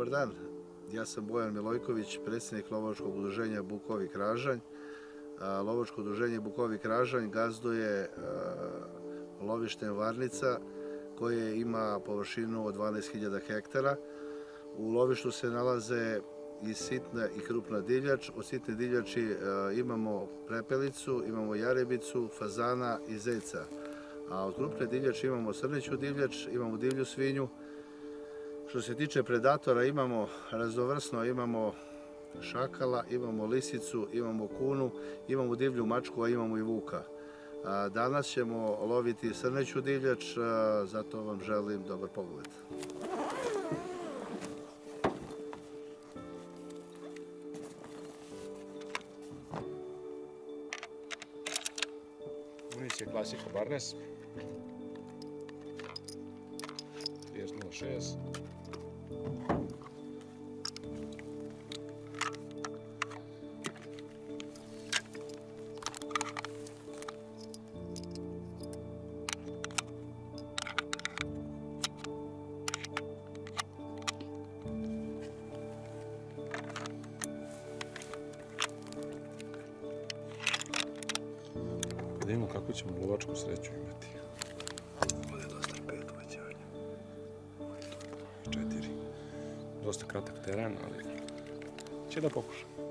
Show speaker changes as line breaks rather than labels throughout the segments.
Dobar dan, ja sam Bojan Milojković, predsjednik Lovačkog udruženja Bukovi Kražanj. Lovačko udruženje Bukovi Kražanj gazduje lovištem Varnica koje ima površinu od 12.000 hektara. U lovištu se nalaze i sitna i krupna divljač. Od sitne divljači imamo prepelicu, imamo jarebicu, fazana i zeca. A od krupne divljači imamo srneću divljač, imamo divlju svinju, što se tiče predatora imamo raznovrsno, imamo šakala, imamo lisicu, imamo kunu, imamo divlju mačku, a imamo i vuka. Danas ćemo loviti srneću divljač, zato vam želim dobar pogled.
Municija klasika Barnes. 30.06. lovačku sreću imati. Ovdje je dosta pet uvećanja. Četiri. Dosta kratak teren, ali će da pokušam.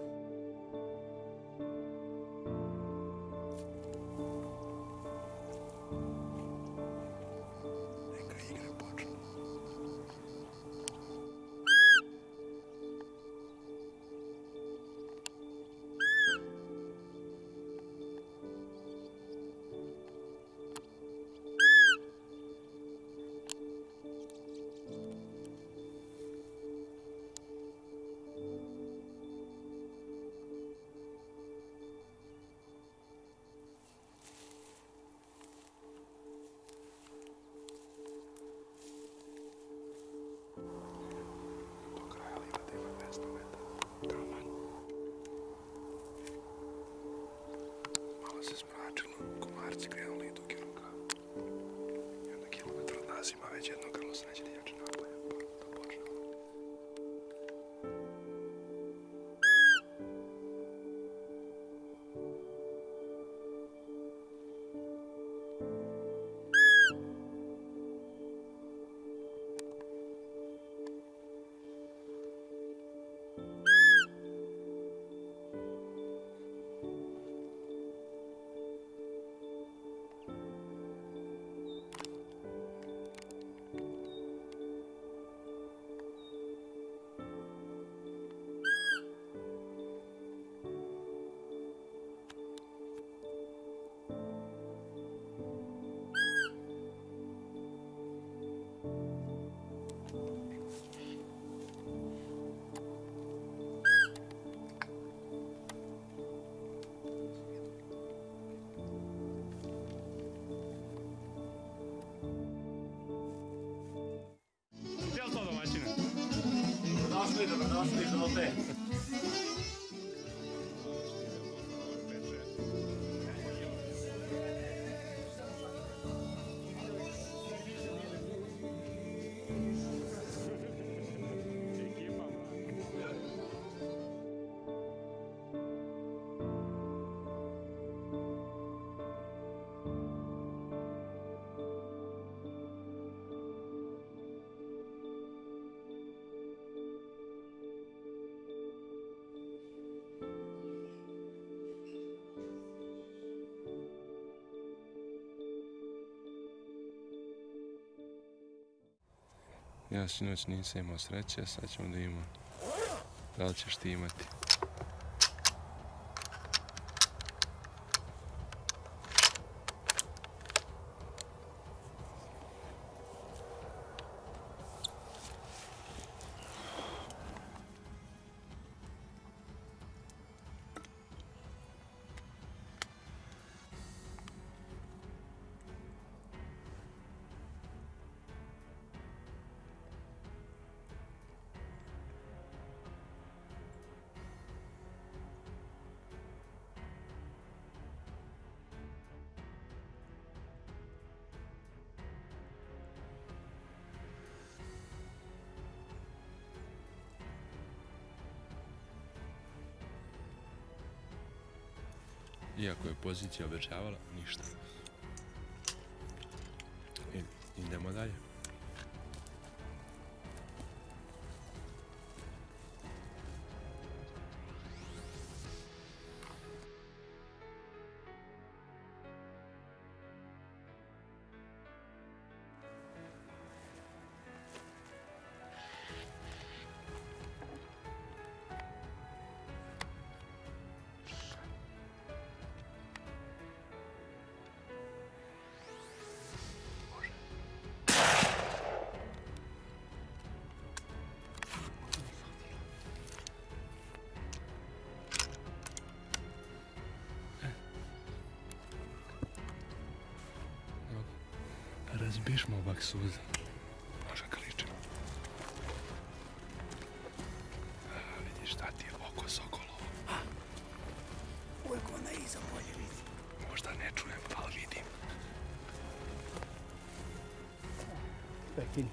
Nothing, nothing.
Ja sinoć nisam imao sreće, sad ćemo da imamo. Da li ćeš ti imati? Iako je pozicija obećavala, ništa. Razbišmo ovak suza. Može kličemo. Vidiš šta ti je oko sokolovo.
Uvijek ona iza bolje vidi.
Možda ne čujem, ali vidim.
Pekin.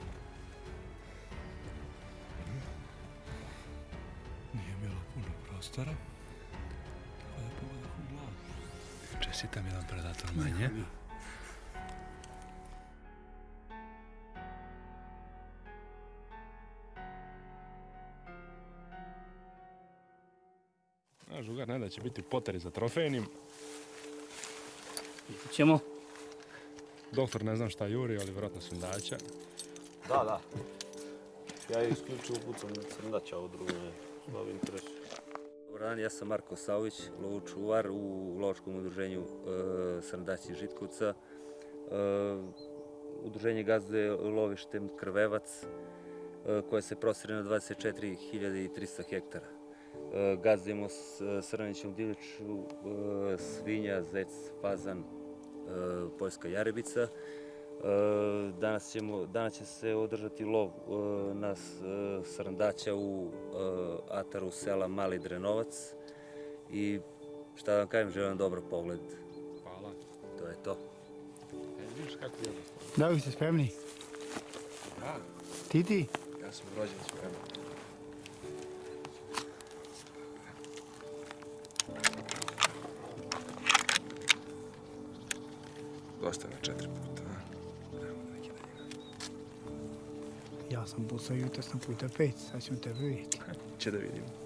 Nije bilo puno prostora. Tako da pogodak u glavu. Čestitam jedan predator manje.
Žugar ne da će biti poteri za trofejnim.
Vidjet ćemo.
Doktor ne znam šta juri, ali vjerojatno sundača.
Da, da. Ja isključivo pucam na crndaća, ovo drugo me bavi interesu.
Dobar dan, ja sam Marko Savić, lovočuvar u lovačkom udruženju e, Srndaći Žitkovca. E, udruženje gazduje lovištem Krvevac e, koje se prostire na 24.300 hektara. E, gazdujemo s srnićom divljaču, e, svinja, zec, fazan, poljska jarebica. Danas, ćemo, danas će se održati lov na srndaća u ataru sela Mali Drenovac i šta da vam kažem, želim vam dobar pogled.
Hvala.
To je to.
E, vidiš kako je.
Da li ste spremni?
Da,
Ti ti?
ja sam rođen spreman. Dosta na četiri puta.
Ja sam pucao jutro sam puta pet, sad ćemo tebe vidjeti.
Će da vidimo.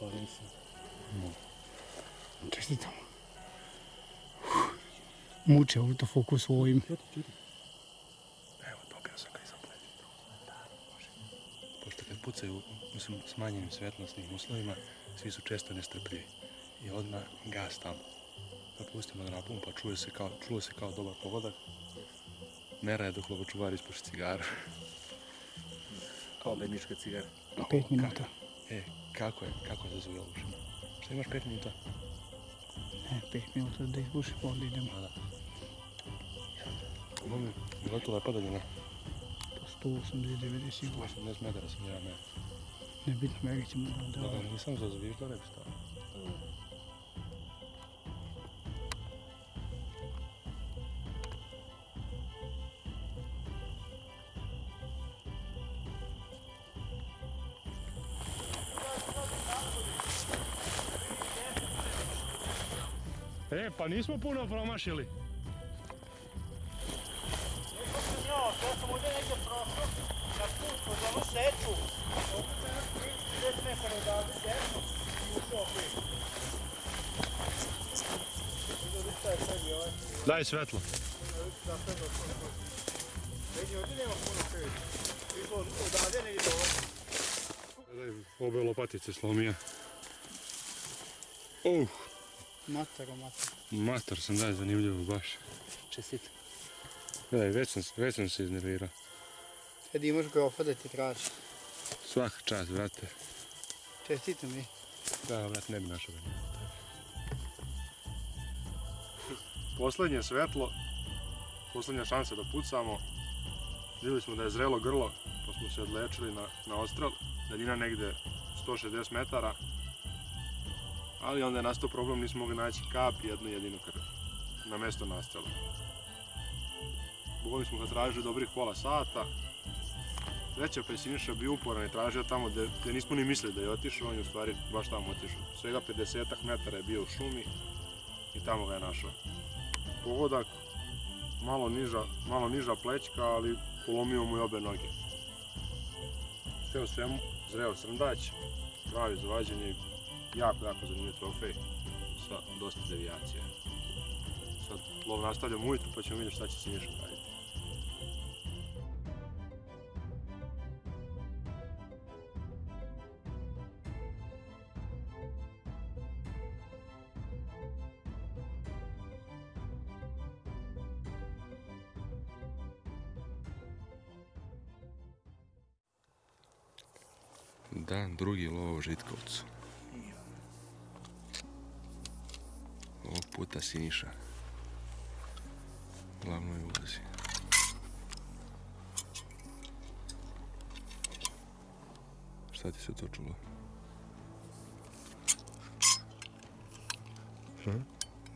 Pa nisam.
Čestitam. Muče autofokus u ovim.
Evo, pokazao sam ga i zapletio.
Pošto kad pucaju sm- smanjenim svetlosnim uslovima, svi su često nestrpljivi. I odmah gas tamo. Pa pustimo da napumpa, čuje se kao, čulo se kao dobar pogodak. Mera je dok lovočuvar ispuši cigaru.
Kao bednička cigara.
Pet minuta.
E, kako je, kako se zove ovušen? Šta imaš pet minuta?
Ne, pet minuta da izbuši, pa onda idemo.
Da. Ovo mi je gotova padaljina.
Po 180-90 sigurno.
80 metara sam ja ne.
Nebitno, merit ćemo da...
Da, nismo puno promašili. Daj svetlo. Gledaj, obe lopatice slomija. Uh,
Matero, matero.
mator sam daj zanimljivo baš.
Čestit.
Gledaj, već sam, već sam se iznervirao.
Kad imaš grofa da ti traži.
Svaka čast, brate.
Čestitam mi.
Da, brate, ne bi našao ga Poslednje svetlo, poslednja šansa da pucamo. Vidjeli smo da je zrelo grlo, pa smo se odlečili na, na ostrel. Daljina negde 160 metara. Ali onda je nastao problem, nismo mogli naći kap i jednu jedinu krv na mesto nastrela. Bogom smo ga tražili dobrih pola sata. Veća pa je bio uporan i tražio tamo gde nismo ni mislili da je otišao, on je u stvari baš tamo otišao. Svega 50 metara je bio u šumi i tamo ga je našao. Pogodak, malo niža, malo niža plećka, ali polomio mu i obe noge. Sve u svemu, zreo srndać, pravi za vađenje, jako, zanimljiv trofej sa dosta devijacije. Sad lov nastavljamo ujutru pa ćemo vidjeti šta će Siniša raditi. Dan drugi lov u Žitkovcu. Ovog puta Siniša. U Glavnoj ulozi. Šta ti se to čulo?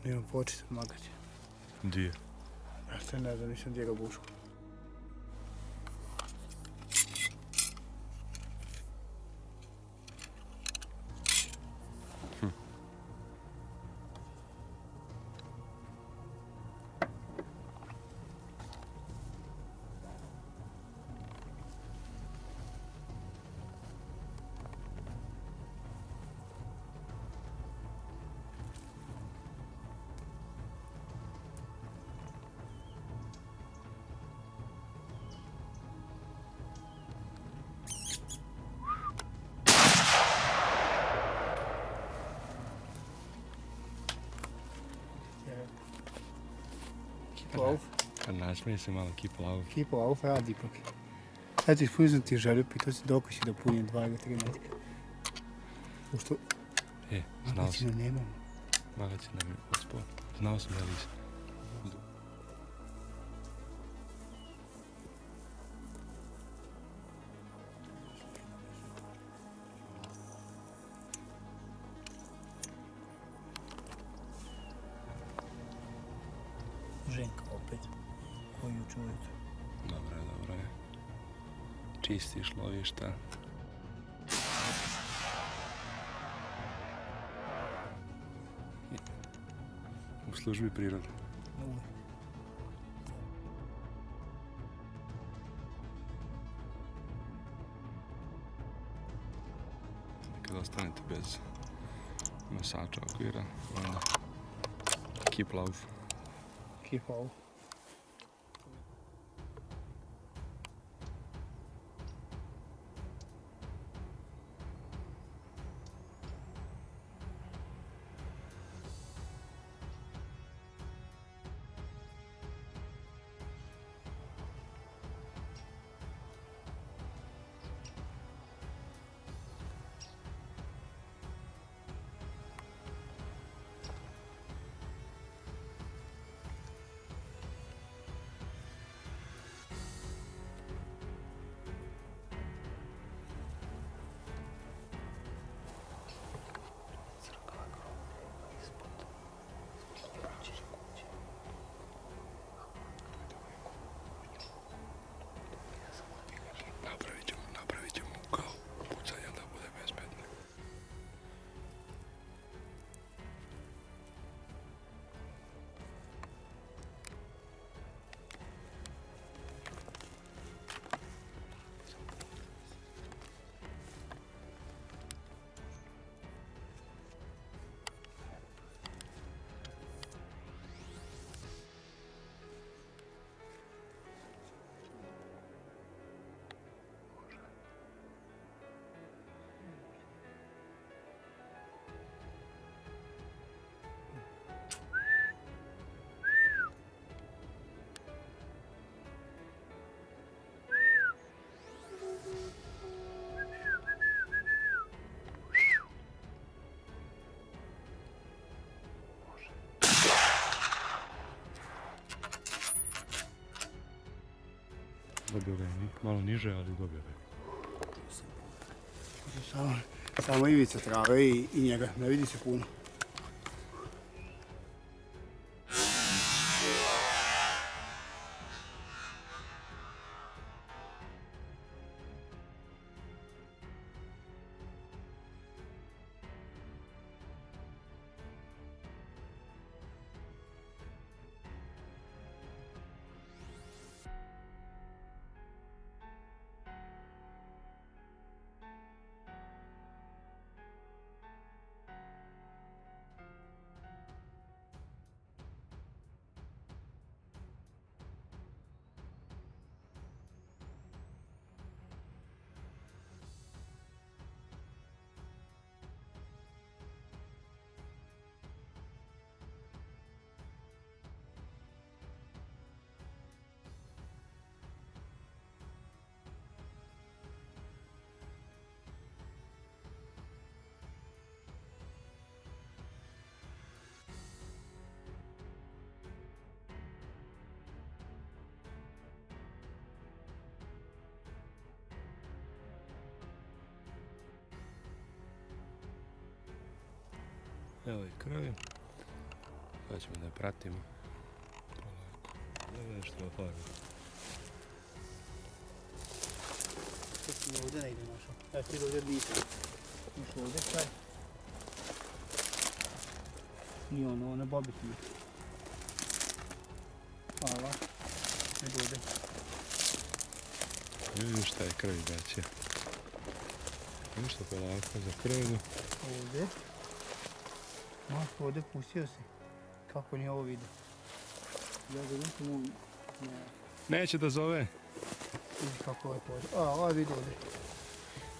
Nemam početi odmagati.
Gdje?
Ja se ne znam, nisam dirao bušku. Kipo auf.
Kad nasmije se malo.
Kipo auf radi ipak. Eto, ispunio sam ti želju, pitao si dok si da punjem dva ili tri metka. Pošto
E, znao sam.
magazina nemam.
Magacin nam je uspao. Znao sam da nisam.
Opet. Koju ujutro.
Dobro je, dobro je. Čistiš lovišta. U službi prirode.
Uvijek.
Kad ostanete bez nosača okvira, onda Kiplauf.
Kipa ovo.
Napravit
Dobio ga je malo niže, ali dobio ga je.
Samo, samo ivica trave i, i njega, ne vidi se puno.
Evo i krvi. Sad ćemo da je pratimo. Polako. Da vidiš što je fara.
Sad sam ovdje negdje našao. Evo ti ovdje nisam. Išao ovdje kraj. Nije ono, ono bobit mi. Hvala. Nego ovdje.
Vidiš šta je krvi daće. Ništa polako za krvinu.
Ovdje. No, ovdje pustio se. Kako nije ovo vidio. Ja ga nisam. Ne,
Neće da zove.
vidi kako ovaj pođe. A, ovaj vidi ovdje.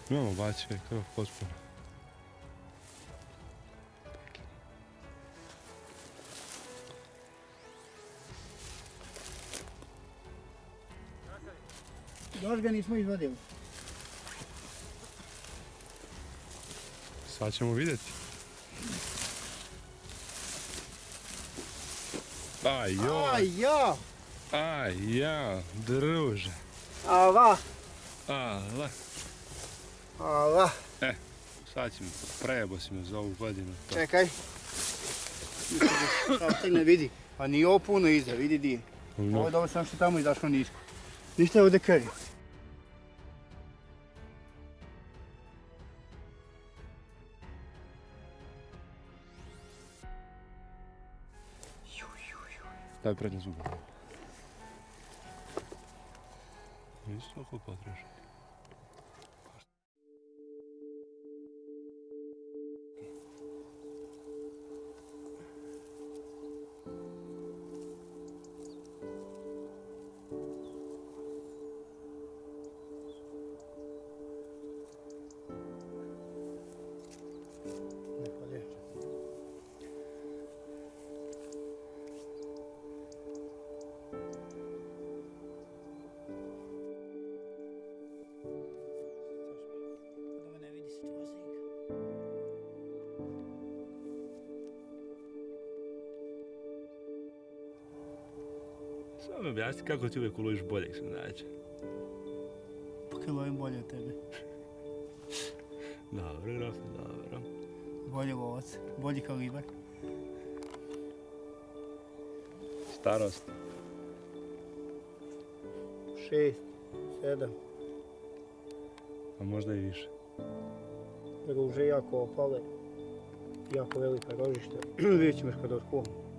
Imamo je krv potpuno.
Još ga nismo izvadili.
Sad ćemo vidjeti. Aj joj,
Aj, ja!
aj ja, druže.
Ava!
Ala,
Ava!
sad ćemo, prejebo si me za ovu godinu. To.
Čekaj. Sad stigne, vidi. A nije ovo puno iza, vidi di.
No.
Ovo je dobro sam što tamo izašlo nisko. Ništa je ovdje krvi.
Ставь прямо зубы. Есть плохой патрушек. Samo mi objasni kako ti uvijek uloviš boljeg.
Pa kad lovim bolje od tebe.
Dobro, grofe, dobro.
Bolji lovac, bolji kalibar.
Starost.
Šest, sedam.
A možda i više.
Ruže jako opale. Jako velika rožišta. Vidjet ćemo kad otkuvam.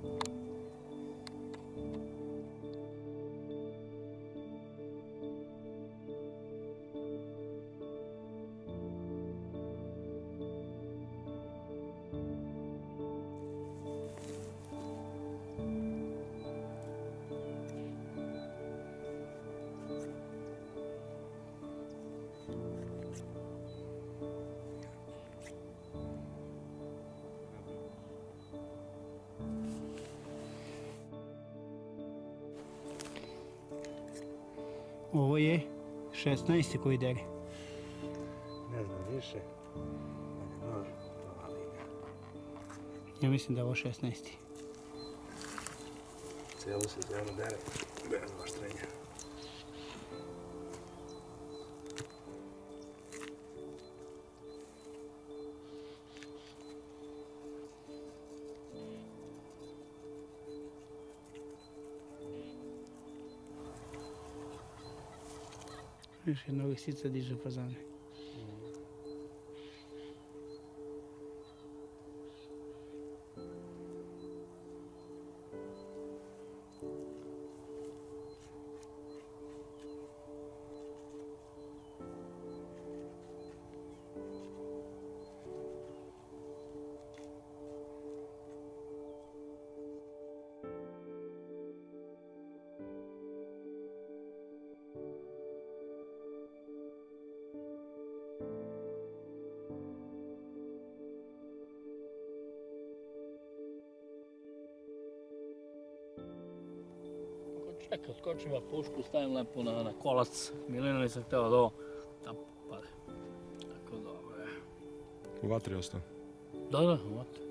16. koji dere.
Ne znam više. Nož.
Ja mislim da je ovo 16.
Cijelu sezonu dere. Bez oštrenja.
już jednego sica diže fazer. Čekaj, skočim pušku, stavim lepo na, na kolac. Milena nisam htio da ovo da pade. Tako dobro je.
U vatri ostao.
Da, da, vat.